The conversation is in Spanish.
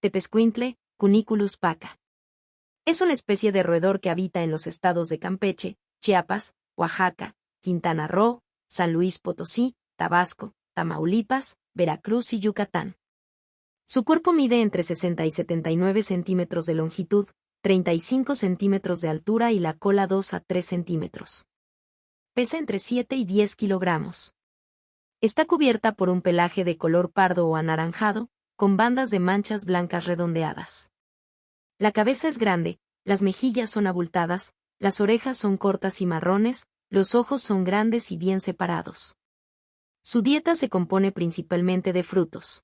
Tepescuintle, Cuniculus paca. Es una especie de roedor que habita en los estados de Campeche, Chiapas, Oaxaca, Quintana Roo, San Luis Potosí, Tabasco, Tamaulipas, Veracruz y Yucatán. Su cuerpo mide entre 60 y 79 centímetros de longitud, 35 centímetros de altura y la cola 2 a 3 centímetros. Pesa entre 7 y 10 kilogramos. Está cubierta por un pelaje de color pardo o anaranjado, con bandas de manchas blancas redondeadas. La cabeza es grande, las mejillas son abultadas, las orejas son cortas y marrones, los ojos son grandes y bien separados. Su dieta se compone principalmente de frutos.